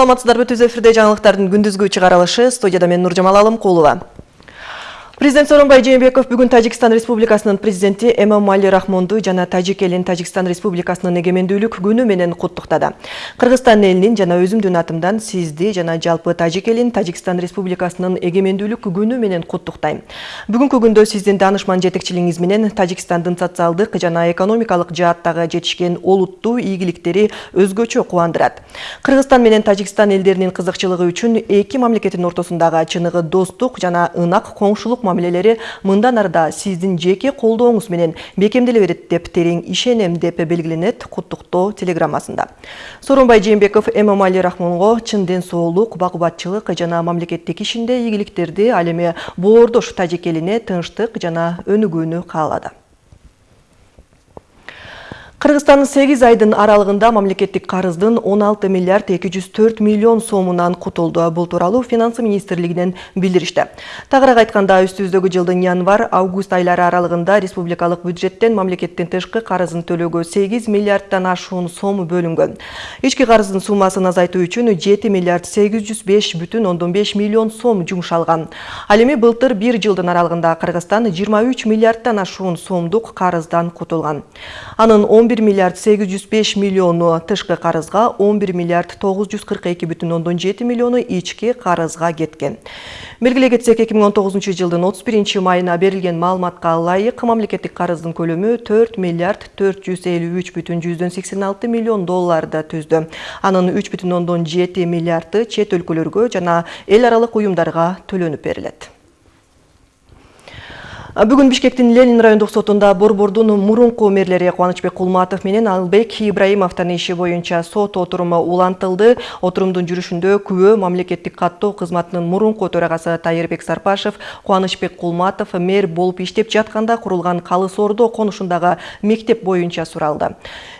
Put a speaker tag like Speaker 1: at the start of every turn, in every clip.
Speaker 1: саламатсыздарбы? Түз эфирде жаңылыктардын күндүзгү чыгарылышы студияда мен нуржамал алымкулова Президент Сооронбай Жээнбеков бүгүн Тажикстан Республикасынын президенти Эмомали Рахмонду жана Тажик элин Тажикстан Республикасынын эгемендүүлүк күнү менен куттуктады. Кыргызстан элинин жана өзүмдүн атымдан сизди жана жалпы Тажик элин Тажикстан Республикасынын эгемендүүлүк күнү менен куттуктайм. Бүгүнкү күндө сиздин таанышман жетекчилигиңиз менен Тажикстандын социалдык жана экономикалык жааттагы жетишкен олуттуу ийгиликтери өзгөчө кубандырат. Кыргызстан менен Тажикстан элдеринин кызыкчылыгы үчүн эки мамлекеттин ортосундагы чыныгы достук жана ынак коңшулук мамилелери мындан арда сиздин жеке колдооңуз менен бекемделе берет деп терең ишенем деп белгиленет куттуктоо телеграммасында. Сооронбай жээнбеков эмомали рахмонго чын ден соолук бак кубатчылык жана мамлекеттик ишинде ийгиликтерди ал эми боордош тажик элине тынчтык жана өнүгүүнү каалады Кыргызстан 8 айдын аралыгында мамлекеттик карыздын 16 миллиард 204 миллион сомунан кутулду. Бул тууралуу финансы министрлигинен билдиришти. Тагыраак айтканда, үстүбүздөгү жылдын январ-август айлары аралыгында республикалык бюджеттен мамлекеттин тышкы карызын төлөөгө 8 миллиарддан ашуун сом бөлүнгөн. Ички карыздын суммасын азайтуу үчүн 7 миллиард 805,5 миллион сом жумшалган. Ал эми былтыр бир жылдын аралыгында Кыргызстан 23 миллиарддан ашуун сомдук карыздан кутулган. Анын 11 миллиард 805 миллиону тышкы карызга 11 миллиард 942 бүтүн ондон 7 миллиону ички карызга кеткен. Белгилей кетсек 2019 жылдын 31 майына берилген маалыматка ылайык мамлекеттик карыздын көлөмү 4 миллиард 453 бүтүн 186 миллион долларды түздү. Анын 3 бүтүн ондон 7 миллиарды чет өлкөлөргө жана эл аралык уюмдарга төлөнүп берилет. Бүгүн Бишкектин Ленин райондук сотунда Борбордун мурунку мэрлери Кубанычбек Кулматов менен Албек Ибраимовдун иши боюнча сот отуруму улантылды. Отурумдун жүрүшүндө күбө мамлекеттик каттоо кызматынын мурунку төрагасы Тайырбек Сарпашев Кубанычбек Кулматов мэр болуп иштеп жатканда курулган Калыс Ордо конушундагы мектеп боюнча суралды.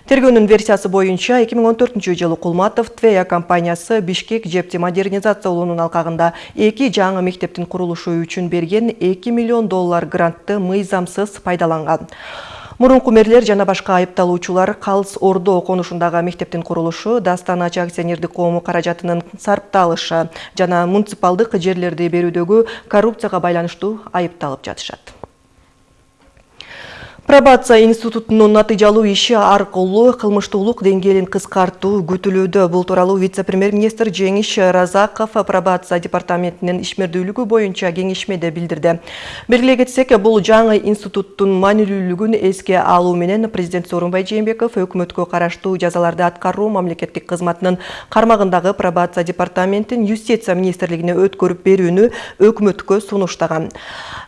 Speaker 1: Тергөөнүн версиясы боюнча 2014 жылы Кулматов Твея компаниясы Бишкек жепти модернизациялоонун алкагында эки жаңы мектептин курулушу үчүн берген 2 миллион доллар грантты мыйзамсыз пайдаланган. Мурунку мэрлер жана башка айыпталуучулар Калс Ордо конушундагы мектептин курулушу, Дастан Ача акционердик коому каражатынын сарпталышы жана муниципалдык жерлерди берүүдөгү коррупцияга байланыштуу айыпталып жатышат. Пробация институтунун натыйжалуу иши аркылуу кылмыштуулук деңгээлин кыскартуу күтүлүүдө. Бул тууралуу вице-премьер-министр Жеңиш Разаков пробация департаментинин ишмердүүлүгү боюнча кеңешмеде билдирди. Белгилей кетсек, бул жаңы институттун маанилүүлүгүн эске алуу менен президент Сооронбай Жээнбеков өкмөткө караштуу жазаларды аткаруу мамлекеттик кызматынын кармагындагы пробация департаментин юстиция министрлигине өткөрүп берүүнү өкмөткө сунуштаган.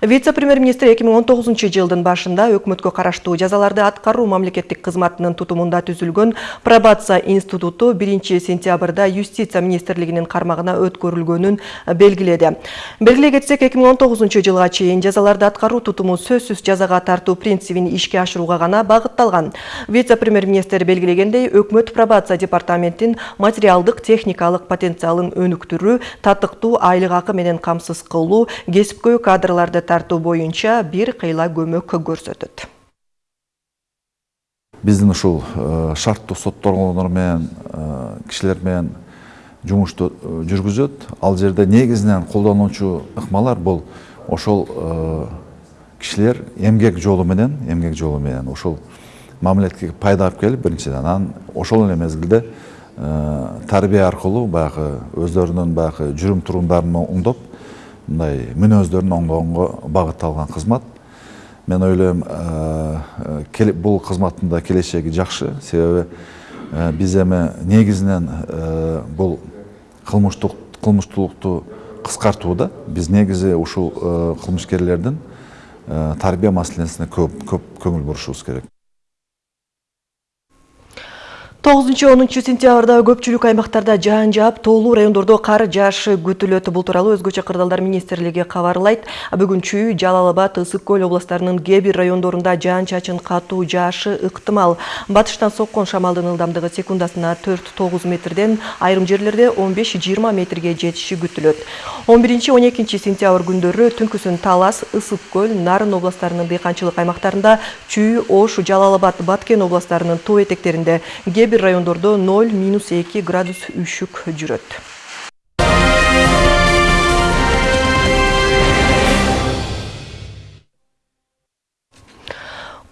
Speaker 1: Вице-премьер-министр 2019 жылдын башында өкмөткө караштуу жазаларды аткаруу мамлекеттик кызматынын тутумунда түзүлгөн пробация институту 1 сентябрда юстиция министрлигинин кармагына өткөрүлгөнүн белгиледи. Белгилей кетсек 2019 жылга чейин жазаларды аткаруу тутуму сөзсүз жазага тартуу принцибин ишке ашырууга гана багытталган. Вице-премьер-министр белгилегендей, өкмөт пробация департаментин материалдык техникалык потенциалын өнүктүрүү, татыктуу айлык акы менен камсыз кылуу, кесипкөй кадрларды тартуу боюнча бир кыйла көмөк көрсөтөт
Speaker 2: биздин ушул э, шарттуу соттолгондор менен э, кишилер менен жумушту э, ал жерде негизинен колдонуучу ыкмалар бул ошол кишилер эмгек жолу менен эмгек жолу менен мамлекетке пайда алып келип биринчиден анан ошол эле мезгилде тарбия аркылуу баягы өздөрүнүн баягы жүрүм турумдарын оңдоп мындай мүнөздөрүн оңдогонго багытталган кызмат. Мен ойлойм бул кызматтын да келечеги жакшы себеби биз эми негизинен бул кылмыштуулукту кыскартууда биз негизи ушул кылмышкерлердин тарбия маселесине көп көп көңүл бурушубуз керек
Speaker 1: 9-10 сентябрда көпчүлүк аймактарда жаан жаап, тоолуу райондордо кар жаашы күтүлөт. Бул тууралуу өзгөчө кырдаалдар министрлиги кабарлайт. Бүгүн Чүй, Жалал Абад, Ысык көл областарынын кээ бир райондорунда жаан чачын катуу жаашы ыктымал. Батыштан соккон шамалдын ылдамдыгы секундасына 4-9 метрден, айрым жерлерде 15-20 метрге жетиши күтүлөт. 11-12 сентябрь күндөрү түнкүсүн Талас, Ысык көл, Нарын областарынын дыйканчылык аймактарында, Чүй, Ош, Жалал Абад, Баткен областарынын тоо этектеринде кээ бир райондордо ноль минус эки градус үшүк жүрөт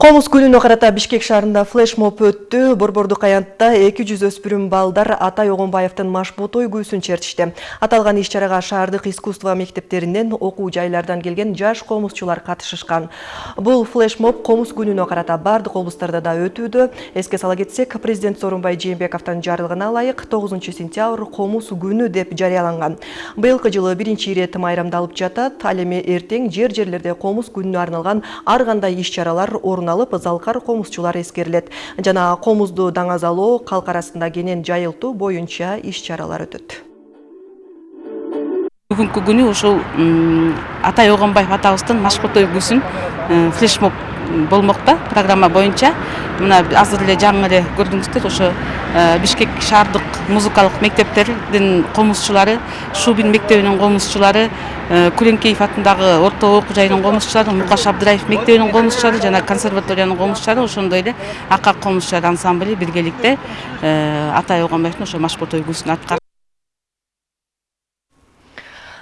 Speaker 1: комуз күнүнө карата бишкек шаарында флешмоб өттү. Борбордук аянтта эки жүз өспүрүм балдар атай огонбаевдин машбут ойгүүсүн чертишти. Аталган иш чарага шаардык искусство мектептеринен окуу жайлардан келген жаш комузчулар катышышкан. Бул флешмоб комуз күнүнө карата баардык облустарда да өтүүдө. Эске сала кетсек президент сооронбай жээнбековдун жарлыгына ылайык тогузунчу сентябрь комуз күнү деп жарыяланган. Быйылкы жылы биринчи ирет майрамдалып жатат. Ал эми эртең жер жерлерде комуз күнүнө арналган ар кандай иш чаралар орун алып залкар комузчулар эскерилет жана комузду даңазалоо калк арасында кенен жайылтуу боюнча иш чаралар өтөт
Speaker 3: бүгүнкү күнү ушул атай огонбаев атабыздын машкот ойгүүсүн э, флешмоб болмокта программа боюнча мына азыр эле жаңы эле көрдүңүздөр ошо э, бишкек шаардык музыкалык мектептердин комузчулары шубин мектебинин комузчулары э, күлеңкеев атындагы орто окуу жайынын комузчулары мукаш абдыраев мектебинин комузчулары жана консерваториянын комузчулары ошондой эле акак комузчулар ансамбли биргеликте э, атай ошо машбут ойгүүсүн аткарып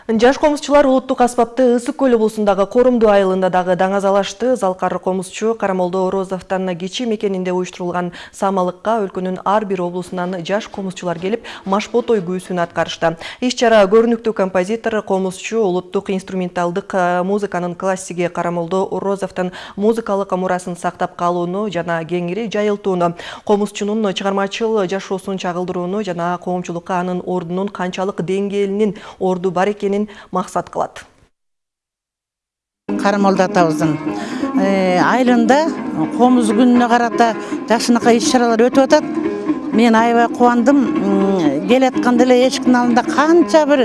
Speaker 1: жаш комузчулар улуттук аспапты ысык көл облусундагы корумду айылында дагы даңазалашты залкар комузчу карамолдо орозовдон кичи мекенинде уюштурулган самалыкка өлкөнүн ар бир облусунан жаш комузчулар келип машбот ойгүүсүн аткарышты. Иш чара көрүнүктүү композитор комузчу улуттук инструменталдык э, музыканын классиги карамолдо орозовдун музыкалык мурасын сактап калууну жана кеңири жайылтууну комузчунун чыгармачыл жашоосун чагылдырууну жана коомчулукка анын ордунун канчалык деңгээлинин орду бар экенин максат кылат
Speaker 4: карамолдо атабыздын э, айылында комуз күнүнө карата жакшынакай иш чаралар өтүп атат мен аябай кубандым келатканда эле эшиктин алдында канча бир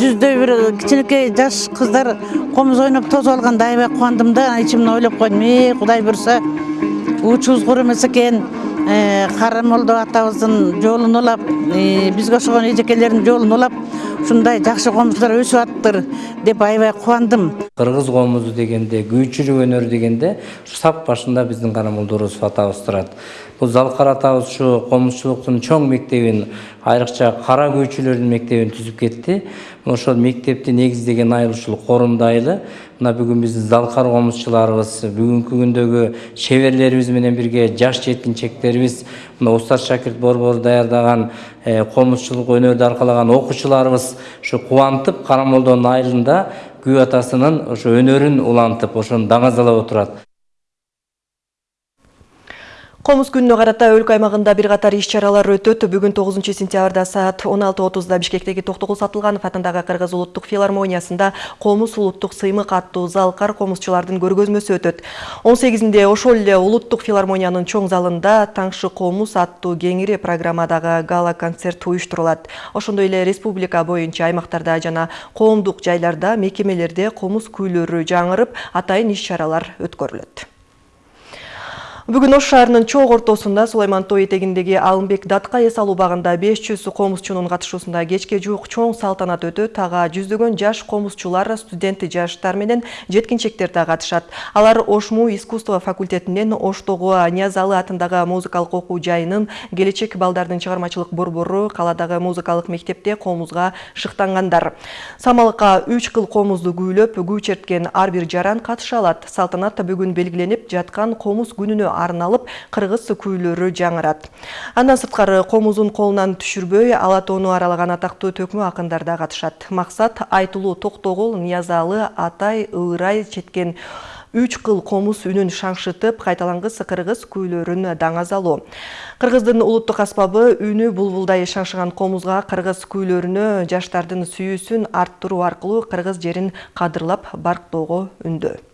Speaker 4: жүздөй бир кичинекей жаш кыздар комуз ойноп тосуп алганда аябай кубандым да ичимден ойлоп койдум э кудай буюрса уучубуз кур эмес карамолдо э, атабыздын жолун улап э, бизге окшогон эжекелердин жолун улап ушундай жакшы комузчулар өсүп атыптыр деп аябай кубандым
Speaker 5: кыргыз комузу дегенде күйчүлүк өнөрү дегенде сап башында биздин карамолдо орозов атабыз турат бул залкар атабыз комузчулуктун чоң мектебин айрыкча кара күйчүлөрдүн мектебин түзүп кетти ошол мектепти негиздеген айыл ушул корумду айылы мына бүгүн биздин залкар комузчуларыбыз бүгүнкү күндөгү чеберлерибиз менен бирге жаш жеткинчектерибиз мына устат шакирт борбору даярдаган комузчулук өнөрдү аркалаган окуучуларыбыз ушу кубантып карамолдонун айылында күү атасынын ошо өнөрүн улантып ошону даңазалап отурат
Speaker 1: комуз күнүнө карата өлкө аймагында бир катар иш чаралар өтөт. Бүгүн тогузунчу сентябрда саат он алты отузда бишкектеги токтогул сатылганов атындагы кыргыз улуттук филармониясында комуз улуттук сыймык аттуу залкар комузчулардын көргөзмөсү өтөт. Он сегизинде ошол эле улуттук филармониянын чоң залында таңшы комуз аттуу кеңири программадагы гала концерт уюштурулат. Ошондой эле республика боюнча аймактарда жана коомдук жайларда мекемелерде комуз күүлөрү жаңырып атайын иш чаралар өткөрүлөт Бүгін Ош шаарынын чоң ортосунда Сулайман тоо этегиндеги Алымбек датка эс алуу багында 500 комузчунун катышуусунда кечке жуук чоң салтанат өтөт. Ага жүздөгөн жаш комузчулар, студент жаштар менен жеткинчектер да катышат. Алар Ошму искусство факультетинен Оштогу Ниязалы атындагы музыкалык окуу жайынын келечек балдардын чыгармачылык борбору каладагы музыкалык мектепте комузга шыктангандар. Самалыкка 3 кыл комузду күүлөп, күү черткен ар бир жаран катыша алат. Салтанат бүгүн белгиленип жаткан комуз күнүнө арналып кыргыз күүлөрү жаңырат. Андан сырткары комузун колунан түшүрбөй ала тоону аралаган атактуу төкмө акындар да катышат. Максат айтылуу токтогул ниязалы атай ырай четкен үч кыл комуз үнүн шаңшытып кайталангыс кыргыз күүлөрүн даңазалоо кыргыздын улуттук аспабы үнү булбулдай шаңшыган комузга кыргыз күүлөрүнө жаштардын сүйүүсүн арттыруу аркылуу кыргыз жерин кадырлап барктоого үндөө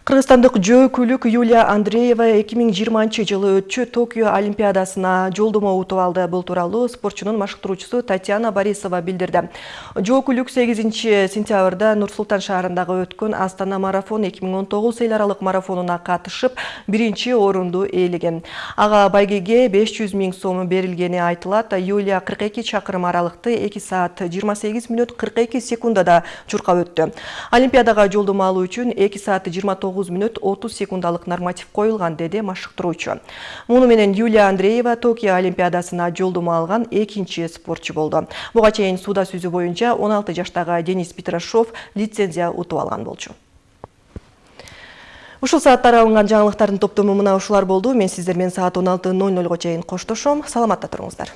Speaker 1: Кыргызстандык жөө Юлия Андреева 2020 жылы өтчү Токио Олимпиадасына жолдомо утуп алды. Бул тууралуу спортчунун машыктыруучусу Татьяна Борисова билдирди. Жөөкүлүк 8-сентябрда Нур-Султан шаарындагы өткөн Астана марафон 2019 эл аралык марафонуна катышып, биринчи орунду ээлеген. Ага байгеге 500 миң сом берилгени айтылат. Юлия 42 чакырым аралыкты 2 саат 28 мүнөт 42 секундада чуркап өттү. Олимпиадага жолдомо алуу үчүн 2 саат 29 тогуз мүнөт отуз секундалык норматив коюлган деди машыктыруучу. Муну менен юлия андреева токио олимпиадасына жолдомо алган экинчи спортчу болду. Буга чейин сууда сүзүү боюнча он алты жаштагы денис петрашов лицензия утуп алган болчу. Ушул сааттар алынган жаңылыктардын топтому мына ушулар болду. Мен сиздер менен саат он алты ноль нольго чейин коштошом. Саламатта туруңуздар.